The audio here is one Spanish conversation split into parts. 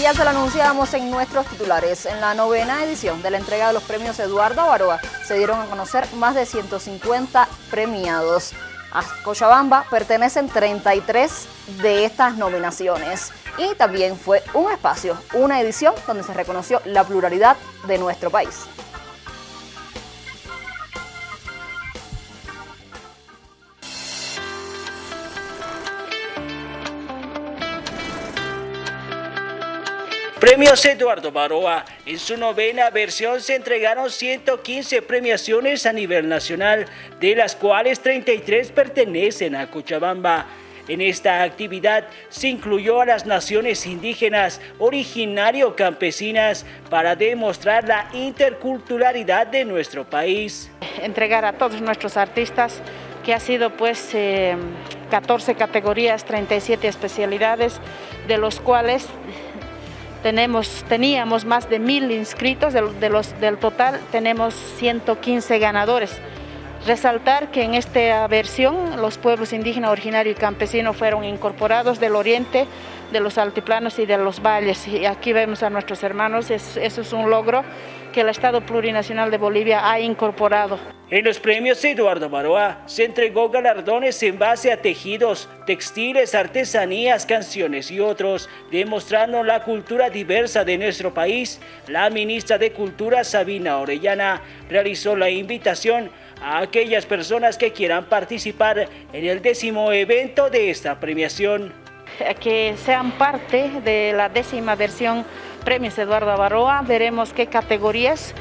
Ya se lo anunciamos en nuestros titulares. En la novena edición de la entrega de los premios Eduardo Avaroa se dieron a conocer más de 150 premiados. A Cochabamba pertenecen 33 de estas nominaciones. Y también fue un espacio, una edición donde se reconoció la pluralidad de nuestro país. Premios Eduardo Baroa. En su novena versión se entregaron 115 premiaciones a nivel nacional, de las cuales 33 pertenecen a Cochabamba. En esta actividad se incluyó a las naciones indígenas originario campesinas para demostrar la interculturalidad de nuestro país. Entregar a todos nuestros artistas que ha sido pues 14 eh, categorías, 37 especialidades, de los cuales tenemos, teníamos más de mil inscritos, del total tenemos 115 ganadores. Resaltar que en esta versión los pueblos indígenas, originarios y campesinos fueron incorporados del oriente, de los altiplanos y de los valles. Y aquí vemos a nuestros hermanos, eso es un logro que el Estado Plurinacional de Bolivia ha incorporado. En los premios Eduardo Maroa se entregó galardones en base a tejidos, textiles, artesanías, canciones y otros, demostrando la cultura diversa de nuestro país. La ministra de Cultura, Sabina Orellana, realizó la invitación a aquellas personas que quieran participar en el décimo evento de esta premiación. Que sean parte de la décima versión Premios Eduardo Avaroa, veremos qué categorías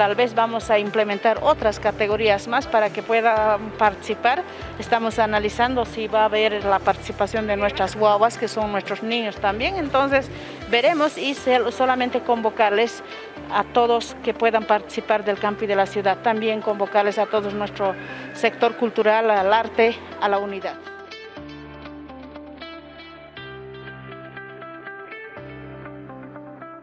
tal vez vamos a implementar otras categorías más para que puedan participar. Estamos analizando si va a haber la participación de nuestras guaguas, que son nuestros niños también. Entonces veremos y solamente convocarles a todos que puedan participar del campo y de la ciudad. También convocarles a todo nuestro sector cultural, al arte, a la unidad.